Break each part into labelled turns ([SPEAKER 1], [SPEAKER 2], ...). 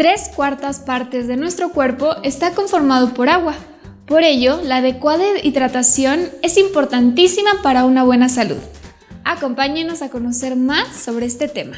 [SPEAKER 1] Tres cuartas partes de nuestro cuerpo está conformado por agua. Por ello, la adecuada hidratación es importantísima para una buena salud. Acompáñenos a conocer más sobre este tema.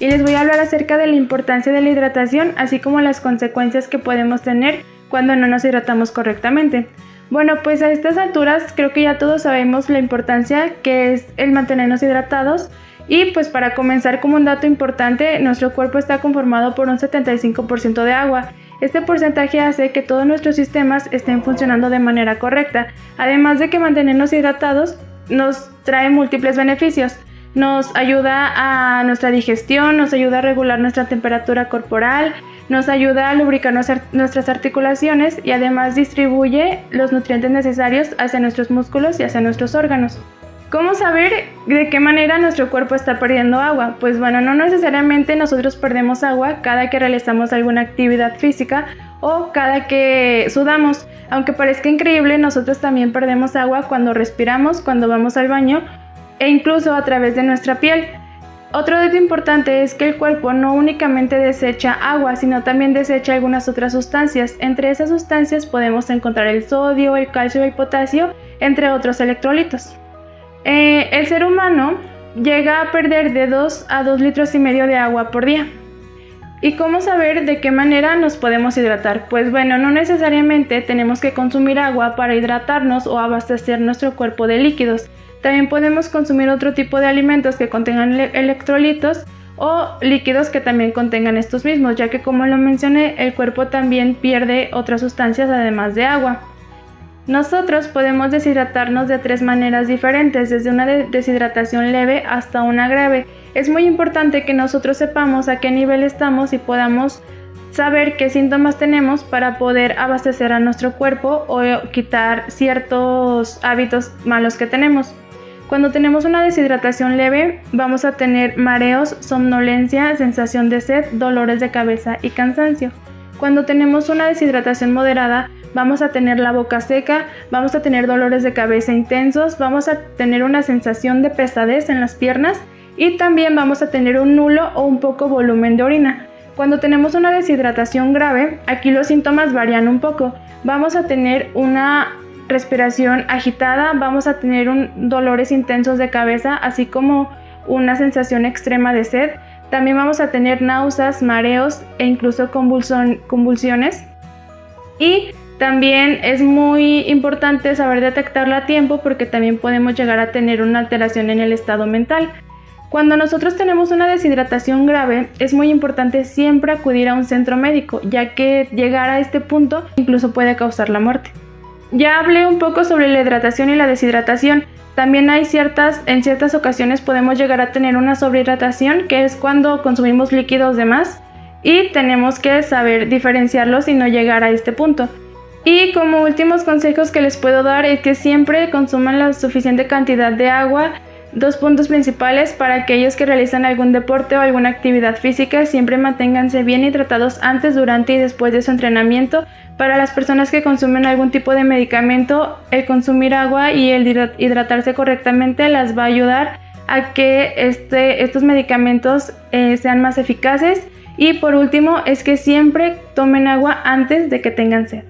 [SPEAKER 2] Y les voy a hablar acerca de la importancia de la hidratación, así como las consecuencias que podemos tener cuando no nos hidratamos correctamente. Bueno, pues a estas alturas creo que ya todos sabemos la importancia que es el mantenernos hidratados y pues para comenzar como un dato importante, nuestro cuerpo está conformado por un 75% de agua. Este porcentaje hace que todos nuestros sistemas estén funcionando de manera correcta, además de que mantenernos hidratados nos trae múltiples beneficios. Nos ayuda a nuestra digestión, nos ayuda a regular nuestra temperatura corporal, nos ayuda a lubricar nuestras articulaciones y además distribuye los nutrientes necesarios hacia nuestros músculos y hacia nuestros órganos. ¿Cómo saber de qué manera nuestro cuerpo está perdiendo agua? Pues bueno, no necesariamente nosotros perdemos agua cada que realizamos alguna actividad física o cada que sudamos. Aunque parezca increíble, nosotros también perdemos agua cuando respiramos, cuando vamos al baño e incluso a través de nuestra piel. Otro dato importante es que el cuerpo no únicamente desecha agua, sino también desecha algunas otras sustancias. Entre esas sustancias podemos encontrar el sodio, el calcio y el potasio, entre otros electrolitos. Eh, el ser humano llega a perder de 2 a 2 litros y medio de agua por día. ¿Y cómo saber de qué manera nos podemos hidratar? Pues bueno, no necesariamente tenemos que consumir agua para hidratarnos o abastecer nuestro cuerpo de líquidos. También podemos consumir otro tipo de alimentos que contengan electrolitos o líquidos que también contengan estos mismos, ya que como lo mencioné, el cuerpo también pierde otras sustancias además de agua. Nosotros podemos deshidratarnos de tres maneras diferentes, desde una deshidratación leve hasta una grave. Es muy importante que nosotros sepamos a qué nivel estamos y podamos saber qué síntomas tenemos para poder abastecer a nuestro cuerpo o quitar ciertos hábitos malos que tenemos. Cuando tenemos una deshidratación leve, vamos a tener mareos, somnolencia, sensación de sed, dolores de cabeza y cansancio. Cuando tenemos una deshidratación moderada, vamos a tener la boca seca, vamos a tener dolores de cabeza intensos, vamos a tener una sensación de pesadez en las piernas y también vamos a tener un nulo o un poco volumen de orina. Cuando tenemos una deshidratación grave, aquí los síntomas varían un poco. Vamos a tener una respiración agitada, vamos a tener un, dolores intensos de cabeza, así como una sensación extrema de sed. También vamos a tener náuseas, mareos e incluso convulsiones. Y también es muy importante saber detectarla a tiempo porque también podemos llegar a tener una alteración en el estado mental. Cuando nosotros tenemos una deshidratación grave, es muy importante siempre acudir a un centro médico, ya que llegar a este punto incluso puede causar la muerte. Ya hablé un poco sobre la hidratación y la deshidratación. También hay ciertas, en ciertas ocasiones podemos llegar a tener una sobrehidratación, que es cuando consumimos líquidos de más y tenemos que saber diferenciarlos y no llegar a este punto. Y como últimos consejos que les puedo dar es que siempre consuman la suficiente cantidad de agua. Dos puntos principales para aquellos que realizan algún deporte o alguna actividad física, siempre manténganse bien hidratados antes, durante y después de su entrenamiento para las personas que consumen algún tipo de medicamento, el consumir agua y el hidratarse correctamente las va a ayudar a que este, estos medicamentos eh, sean más eficaces. Y por último, es que siempre tomen agua antes de que tengan sed.